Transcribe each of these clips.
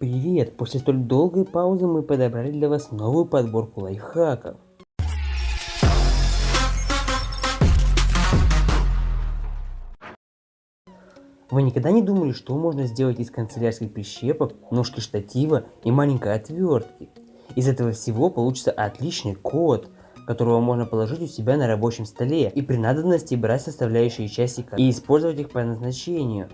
Привет! После столь долгой паузы мы подобрали для вас новую подборку лайфхаков. Вы никогда не думали, что можно сделать из канцелярских прищепок, ножки штатива и маленькой отвертки? Из этого всего получится отличный код, которого можно положить у себя на рабочем столе и при надобности брать составляющие части и использовать их по назначению.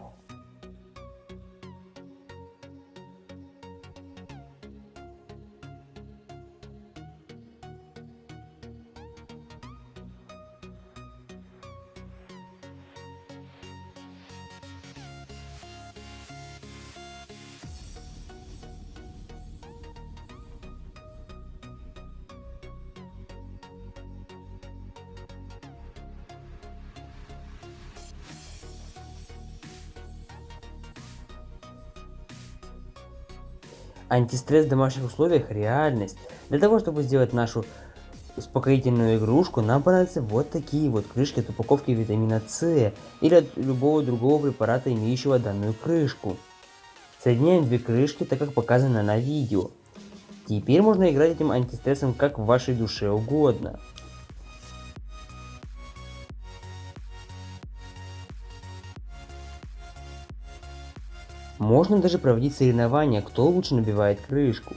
Антистресс в домашних условиях реальность. Для того, чтобы сделать нашу успокоительную игрушку, нам понадобятся вот такие вот крышки от упаковки витамина С или от любого другого препарата, имеющего данную крышку. Соединяем две крышки, так как показано на видео. Теперь можно играть этим антистрессом как в вашей душе угодно. Можно даже проводить соревнования, кто лучше набивает крышку.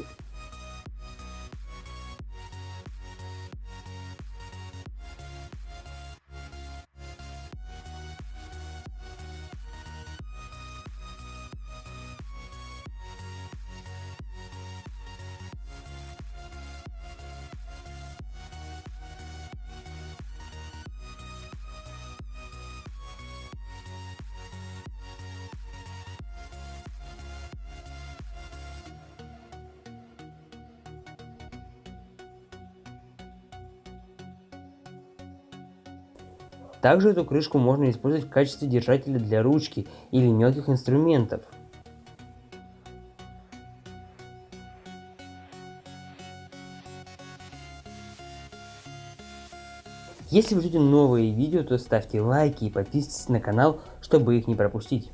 Также эту крышку можно использовать в качестве держателя для ручки или мелких инструментов. Если вы ждете новые видео, то ставьте лайки и подписывайтесь на канал, чтобы их не пропустить.